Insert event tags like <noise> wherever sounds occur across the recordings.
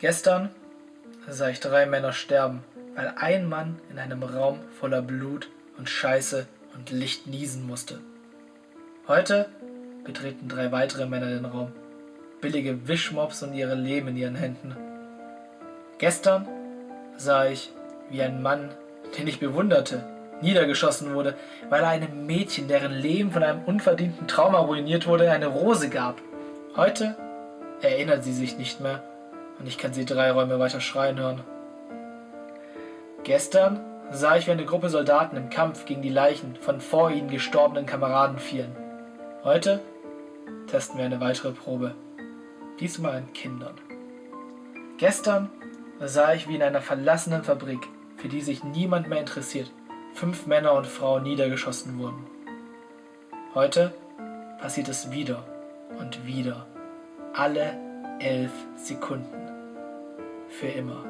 Gestern sah ich drei Männer sterben, weil ein Mann in einem Raum voller Blut und Scheiße und Licht niesen musste. Heute betreten drei weitere Männer den Raum, billige Wischmops und ihre Leben in ihren Händen. Gestern sah ich, wie ein Mann, den ich bewunderte, niedergeschossen wurde, weil er einem Mädchen, deren Leben von einem unverdienten Trauma ruiniert wurde, eine Rose gab. Heute erinnert sie sich nicht mehr und ich kann sie drei Räume weiter schreien hören. Gestern sah ich, wie eine Gruppe Soldaten im Kampf gegen die Leichen von vor ihnen gestorbenen Kameraden fielen. Heute testen wir eine weitere Probe, diesmal an Kindern. Gestern sah ich, wie in einer verlassenen Fabrik, für die sich niemand mehr interessiert, fünf Männer und Frauen niedergeschossen wurden. Heute passiert es wieder und wieder, alle elf Sekunden, für immer.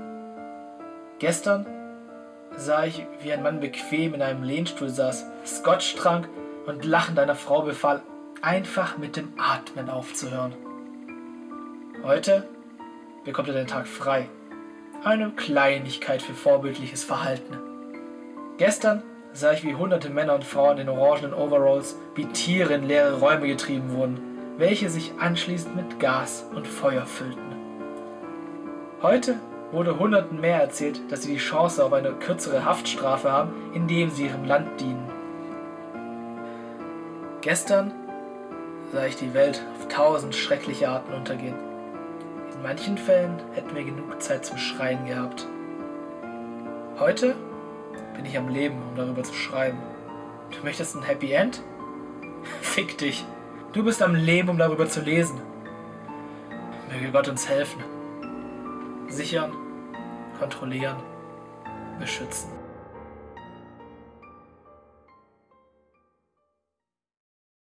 Gestern sah ich, wie ein Mann bequem in einem Lehnstuhl saß, Scotch trank und lachend einer Frau befahl, einfach mit dem Atmen aufzuhören. Heute bekommt er den Tag frei. Eine Kleinigkeit für vorbildliches Verhalten. Gestern sah ich, wie hunderte Männer und Frauen in orangenen Overalls wie Tiere in leere Räume getrieben wurden, welche sich anschließend mit Gas und Feuer füllten. Heute wurde Hunderten mehr erzählt, dass sie die Chance auf eine kürzere Haftstrafe haben, indem sie ihrem Land dienen. Gestern sah ich die Welt auf tausend schreckliche Arten untergehen. In manchen Fällen hätten wir genug Zeit zum Schreien gehabt. Heute bin ich am Leben, um darüber zu schreiben. Du möchtest ein Happy End? <laughs> Fick dich. Du bist am Leben, um darüber zu lesen. Möge Gott uns helfen sichern, kontrollieren, beschützen.